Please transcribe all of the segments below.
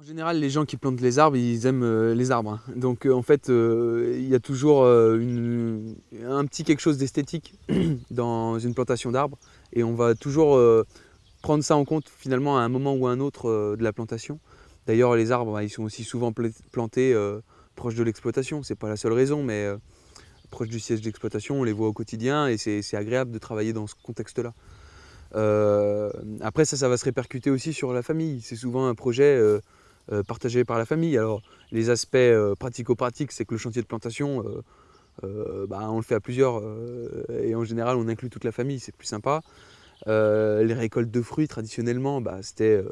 En général, les gens qui plantent les arbres, ils aiment euh, les arbres. hein. Donc euh, en fait, euh, il y a toujours un petit quelque chose d'esthétique dans une plantation d'arbres. Et on va toujours prendre ça en compte finalement à un moment ou à un autre de la plantation. D'ailleurs, les arbres, bah, ils sont aussi souvent pla- plantés proches de l'exploitation. C'est pas la seule raison, mais proche du siège d'exploitation, on les voit au quotidien et c'est agréable de travailler dans ce contexte-là. Après, ça, ça va se répercuter aussi sur la famille. C'est souvent un projet euh, partagé par la famille. Alors, les aspects euh, pratico-pratiques, c'est que le chantier de plantation, euh, bah, on le fait à plusieurs et en général, on inclut toute la famille, c'est plus sympa. Les récoltes de fruits, traditionnellement, bah, c'était,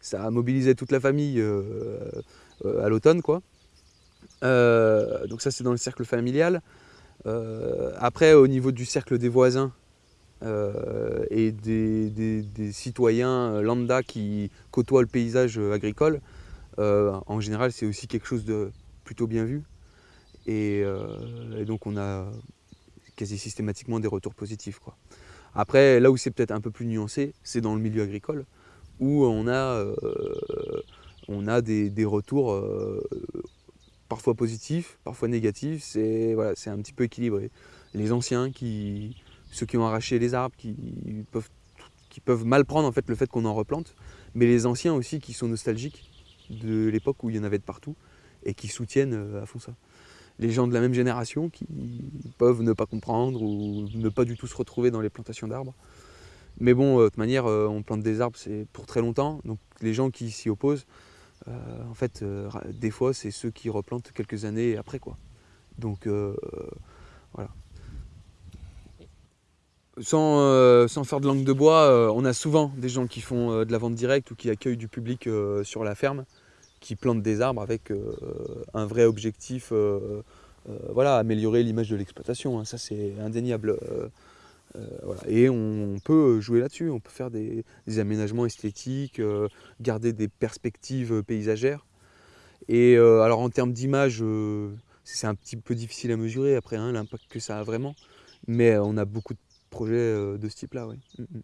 ça mobilisait toute la famille à l'automne, quoi. Donc ça, c'est dans le cercle familial. Après, au niveau du cercle des voisins et des, citoyens lambda qui côtoient le paysage agricole, en général, c'est aussi quelque chose de plutôt bien vu. Et, euh, donc, on a quasi systématiquement des retours positifs. Après, là où c'est peut-être un peu plus nuancé, c'est dans le milieu agricole, où on a, euh, on a des, retours euh, parfois positifs, parfois négatifs. C'est voilà, un petit peu équilibré. Les anciens, ceux qui ont arraché les arbres, qui peuvent, qui peuvent mal prendre en fait, le fait qu'on en replante, mais les anciens aussi qui sont nostalgiques de l'époque où il y en avait de partout et qui soutiennent euh, à fond ça. Les gens de la même génération qui peuvent ne pas comprendre ou ne pas du tout se retrouver dans les plantations d'arbres. Mais bon, euh, de toute manière, euh, on plante des arbres, c'est pour très longtemps. Donc les gens qui s'y opposent, en fait, des fois, c'est ceux qui replantent quelques années après, quoi. Donc voilà. Sans, euh, sans faire de langue de bois, euh, on a souvent des gens qui font euh, de la vente directe ou qui accueillent du public sur la ferme, qui plantent des arbres avec un vrai objectif, voilà, améliorer l'image de l'exploitation. hein. ça, c'est indéniable. Et on, peut jouer là-dessus, on peut faire des, aménagements esthétiques, garder des perspectives paysagères. Et alors en termes d'image, c'est un petit peu difficile à mesurer après hein, l'impact que ça a vraiment. Mais on a beaucoup de projets euh, de ce type-là, oui. Mm, mm.